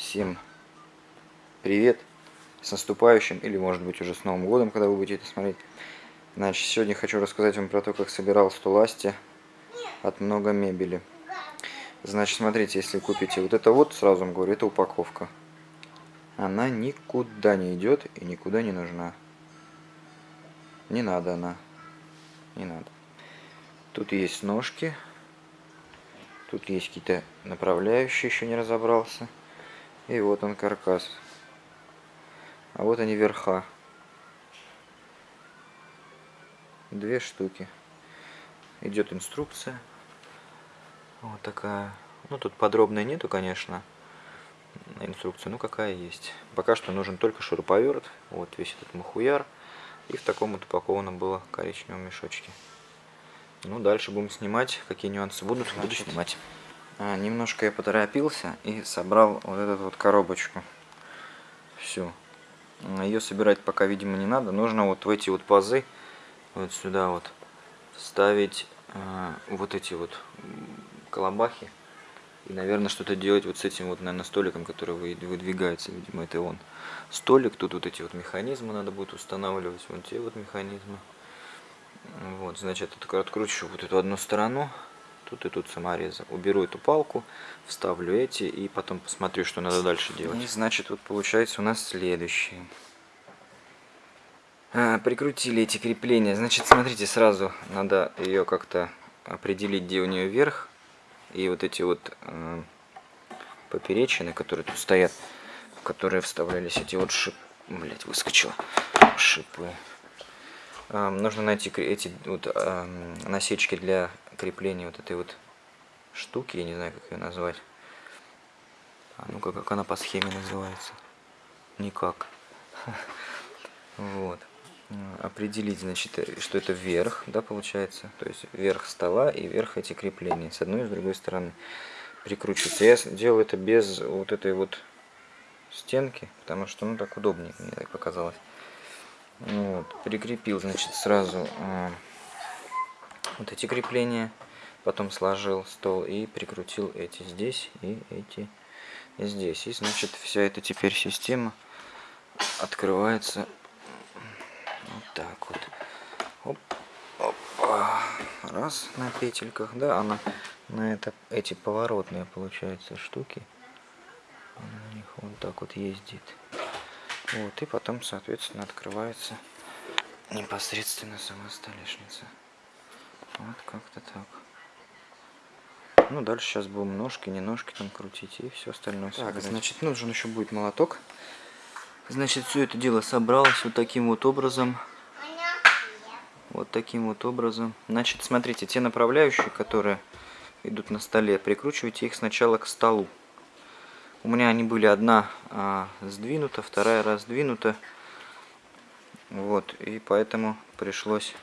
Всем привет! С наступающим, или может быть уже с Новым годом, когда вы будете это смотреть. Значит, сегодня хочу рассказать вам про то, как собирал стуласти от много мебели. Значит, смотрите, если купите вот это вот, сразу вам говорю, это упаковка. Она никуда не идет и никуда не нужна. Не надо она. Не надо. Тут есть ножки. Тут есть какие-то направляющие, еще не разобрался. И вот он каркас. А вот они верха. Две штуки. Идет инструкция. Вот такая. Ну, тут подробной нету, конечно, инструкция. Ну, какая есть. Пока что нужен только шуруповерт. Вот весь этот махуяр. И в таком вот упакованном было коричневом мешочке. Ну, дальше будем снимать. Какие нюансы будут, буду снимать. А, немножко я поторопился и собрал вот эту вот коробочку. Всю. Ее собирать пока, видимо, не надо. Нужно вот в эти вот пазы, вот сюда вот, вставить э, вот эти вот колобахи. И, наверное, что-то делать вот с этим вот, наверное, столиком, который выдвигается. Видимо, это он. Столик, тут вот эти вот механизмы надо будет устанавливать. Вон те вот механизмы. Вот, значит, откручу вот эту одну сторону тут и тут саморезы. Уберу эту палку, вставлю эти и потом посмотрю, что надо дальше делать. И значит, вот получается у нас следующее. А, прикрутили эти крепления. Значит, смотрите, сразу надо ее как-то определить, где у нее верх. И вот эти вот э, поперечины, которые тут стоят, в которые вставлялись эти вот шип... Блять, выскочило. Шипы. Э, нужно найти эти вот э, насечки для крепления вот этой вот штуки, я не знаю, как ее назвать. А ну-ка, как она по схеме называется? Никак. Вот. Определить, значит, что это верх, да, получается. То есть верх стола и верх эти крепления. С одной и с другой стороны прикручивается. Я делаю это без вот этой вот стенки, потому что, ну, так удобнее, мне так показалось. Вот. Прикрепил, значит, сразу а, вот эти крепления, потом сложил стол и прикрутил эти здесь и эти здесь. И значит вся эта теперь система открывается вот так вот. Оп, опа. Раз на петельках, да, она на это эти поворотные получается штуки. на них вот так вот ездит. Вот, и потом, соответственно, открывается непосредственно сама столешница. Вот как-то так. Ну, дальше сейчас будем ножки, не ножки там крутить и все остальное Так, собирать. значит, нужен еще будет молоток. Значит, все это дело собралось вот таким вот образом. Вот таким вот образом. Значит, смотрите, те направляющие, которые идут на столе, прикручивайте их сначала к столу. У меня они были одна а, сдвинута, вторая раздвинута. Вот, и поэтому пришлось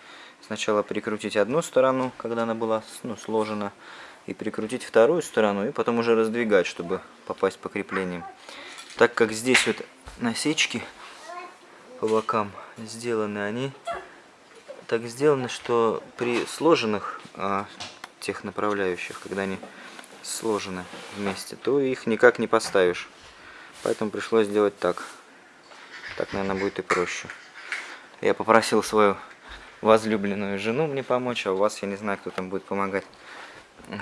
сначала прикрутить одну сторону, когда она была ну, сложена, и прикрутить вторую сторону, и потом уже раздвигать, чтобы попасть по креплениям. Так как здесь вот насечки по бокам сделаны, они так сделаны, что при сложенных а, тех направляющих, когда они сложены вместе, то их никак не поставишь. Поэтому пришлось сделать так. Так, наверное, будет и проще. Я попросил свою возлюбленную жену мне помочь, а у вас, я не знаю, кто там будет помогать,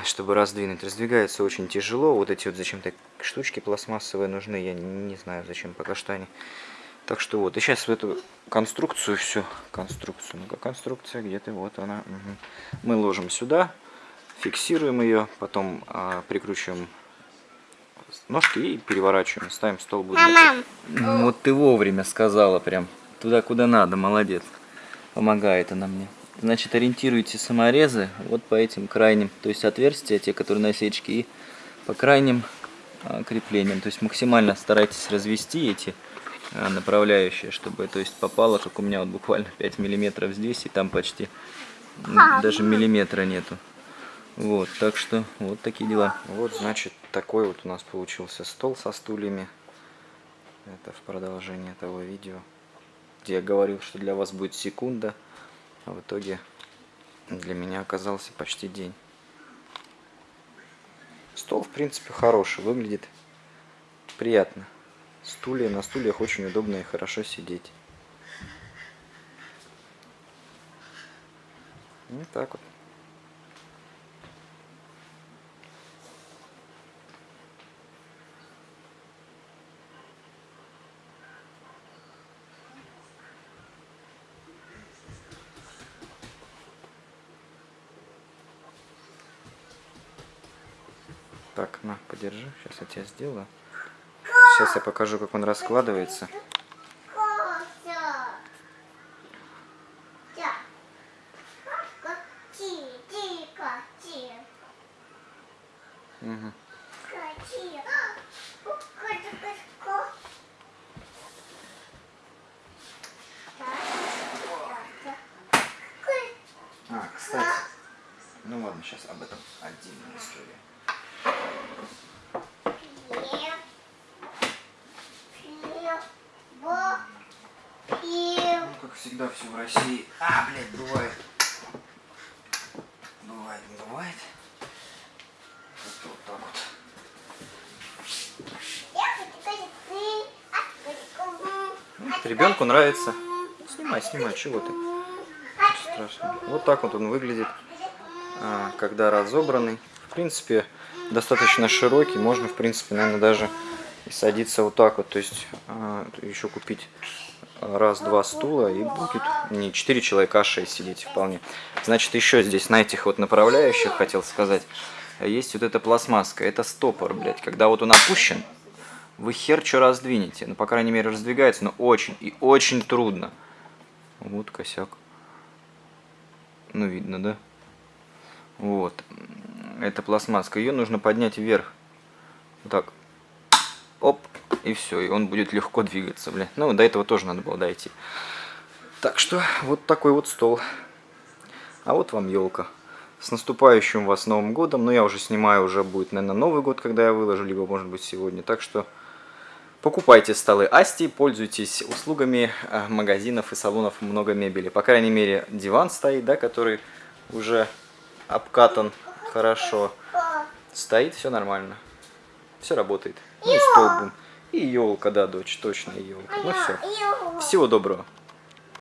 чтобы раздвинуть. Раздвигается очень тяжело, вот эти вот зачем-то штучки пластмассовые нужны, я не знаю, зачем пока что они. Так что вот, и сейчас в эту конструкцию все, конструкцию, ну-ка конструкция где-то, вот она. Угу. Мы ложим сюда, фиксируем ее, потом а, прикручиваем ножки и переворачиваем, ставим стол. Будет вот ты вовремя сказала прям, туда куда надо, молодец. Помогает она мне. Значит, ориентируйте саморезы вот по этим крайним, то есть отверстия, те, которые насечки, и по крайним а, креплениям. То есть максимально старайтесь развести эти а, направляющие, чтобы то есть попало, как у меня вот буквально 5 миллиметров здесь, и там почти даже миллиметра нету. Вот, так что вот такие дела. Вот, значит, такой вот у нас получился стол со стульями. Это в продолжение того видео где я говорил, что для вас будет секунда, а в итоге для меня оказался почти день. Стол, в принципе, хороший, выглядит приятно. Стулья, на стульях очень удобно и хорошо сидеть. Вот так вот. Так, на, подержи. Сейчас я тебе сделаю. Сейчас я покажу, как он раскладывается. Угу. А, кстати. Ну ладно, сейчас об этом отдельная история. Ну, как всегда, все в России. А, блядь, бывает. Бывает, бывает. Вот, вот так вот. Ну, Ребенку нравится. Снимай, снимай, чего ты? Страшно. Вот так вот он выглядит, а, когда разобранный. Принципе, достаточно широкий. Можно, в принципе, наверное, даже и садиться вот так вот. То есть а, еще купить раз-два стула и будет не 4 человека, а 6 сидеть вполне. Значит, еще здесь на этих вот направляющих, хотел сказать, есть вот эта пластмасска. Это стопор, блядь. Когда вот он опущен, вы хер что раздвинете. Ну, по крайней мере, раздвигается, но очень и очень трудно. Вот косяк. Ну, видно, да? Вот. Это пластмасска. Ее нужно поднять вверх. Вот так. Оп. И все. И он будет легко двигаться, бля. Ну, до этого тоже надо было дойти. Так что, вот такой вот стол. А вот вам елка. С наступающим вас Новым Годом. Но я уже снимаю, уже будет, наверное, Новый год, когда я выложу. Либо, может быть, сегодня. Так что... Покупайте столы Асти, пользуйтесь услугами э, магазинов и салонов много мебели. По крайней мере, диван стоит, да, который уже обкатан хорошо. Стоит, все нормально. Все работает. Ну и столб. И елка, да, дочь, точно елка. Ну все. Всего доброго.